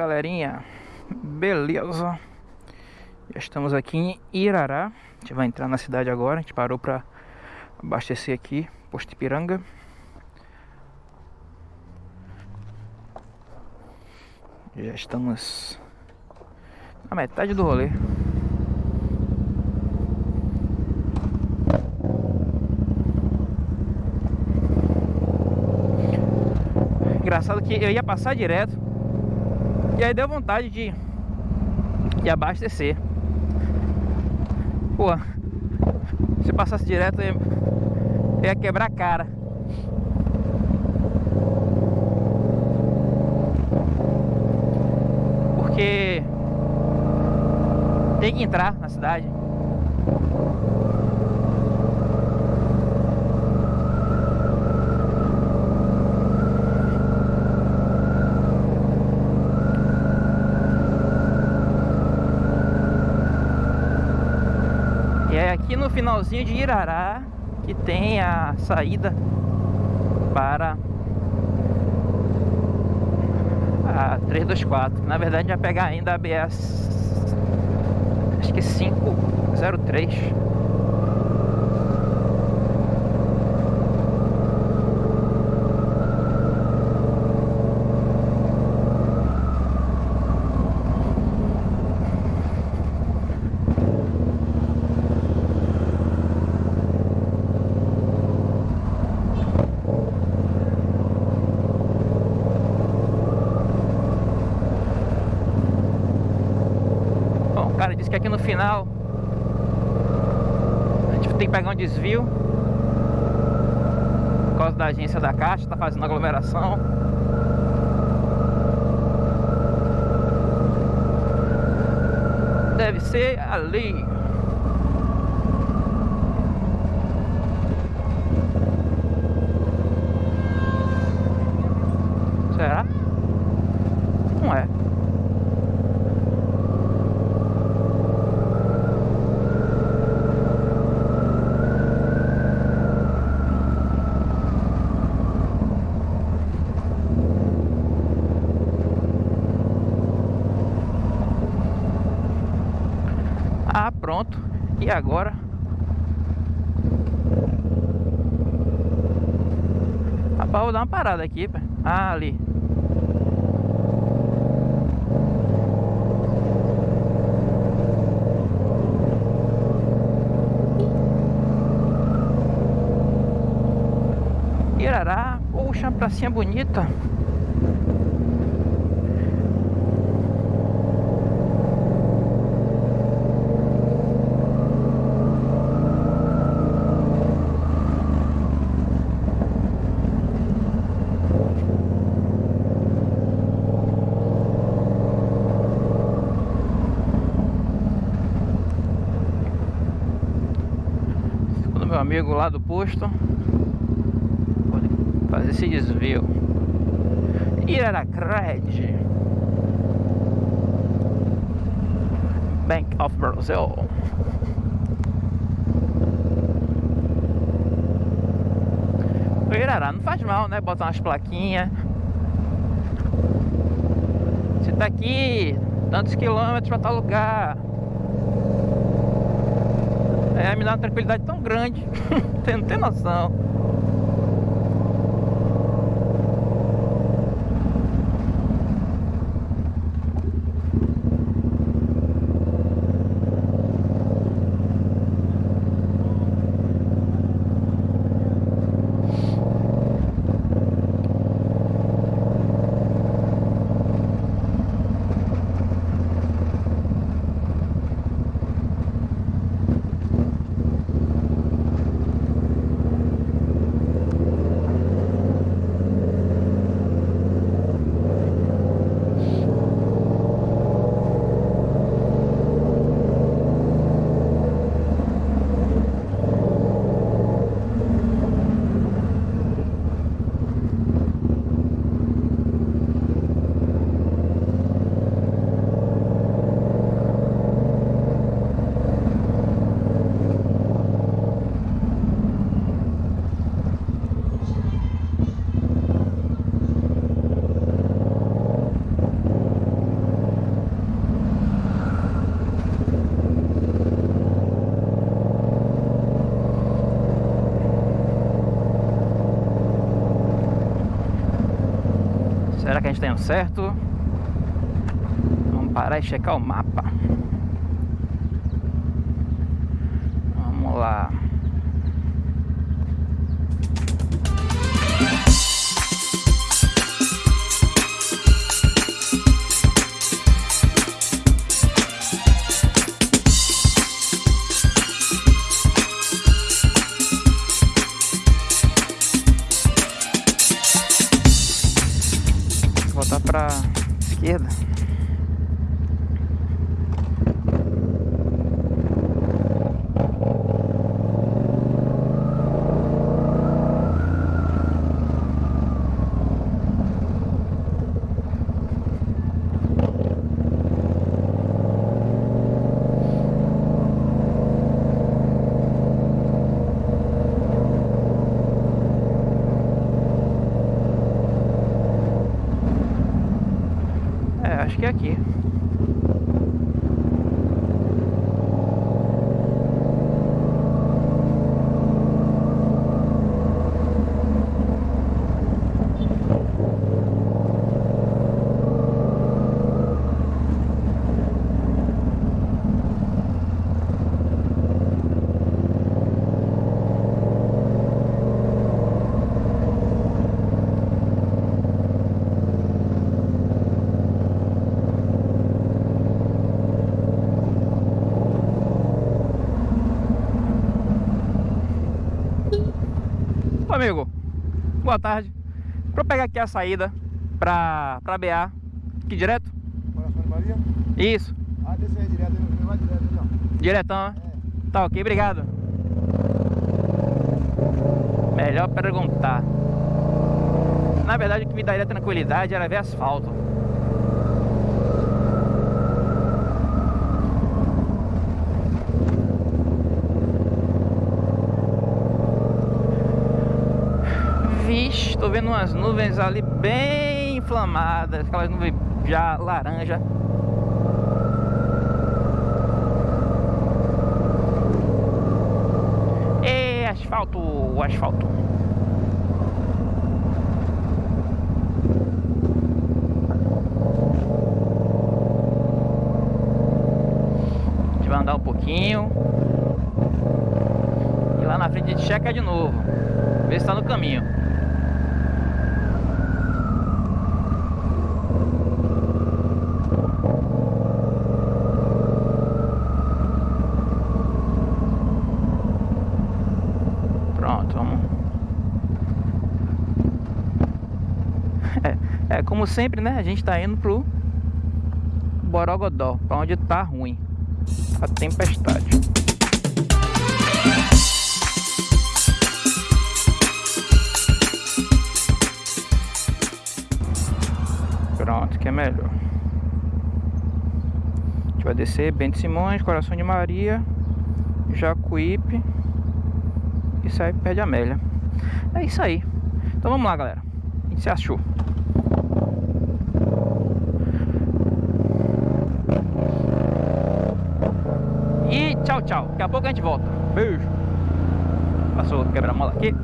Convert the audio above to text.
Galerinha, beleza? Já estamos aqui em Irará. A gente vai entrar na cidade agora. A gente parou para abastecer aqui, posto Ipiranga. Já estamos na metade do rolê. Engraçado que eu ia passar direto e aí deu vontade de, de abastecer. Pô, se passasse direto eu ia quebrar a cara. Porque tem que entrar na cidade. E é aqui no finalzinho de Irará que tem a saída para a 324. Na verdade, vai pegar ainda a ABS acho que 503. Cara disse que aqui no final a gente tem que pegar um desvio por causa da agência da Caixa, tá fazendo aglomeração. Deve ser ali. Será? Não é. Ah, pronto. Agora? Rapaz, vou dar uma parada aqui. Ah, ali. Irará, poxa, uma pracinha bonita. Amigo lá do posto, fazer esse desvio. Iraracred Bank of Brazil. O Irará não faz mal, né? Botar umas plaquinhas. Você tá aqui, tantos quilômetros pra tal lugar. É, me dá uma tranquilidade tão grande. Não tem noção. A gente tá certo. Vamos parar e checar o mapa. Vamos lá. izquierda. Que é aqui. Amigo, boa tarde. Pra pegar aqui a saída pra, pra BA, aqui direto? Coração de Maria? Isso. Ah, desse aí direto, ele vai direto então. Diretão, né? É. Tá ok, obrigado. Melhor perguntar. Na verdade, o que me daria tranquilidade era ver asfalto. Tô vendo umas nuvens ali bem inflamadas, aquelas nuvens já laranja. E asfalto, asfalto. A gente vai andar um pouquinho. E lá na frente a gente checa de novo. Ver se tá no caminho. É, como sempre, né? A gente tá indo pro Borogodó, pra onde tá ruim a tempestade. Pronto, que é melhor. A gente vai descer Bento Simões, Coração de Maria, Jacuípe e sai perto de Amélia. É isso aí. Então vamos lá, galera. A gente se achou. E tchau, tchau. Daqui a pouco a gente volta. Beijo. Passou quebra-mola aqui.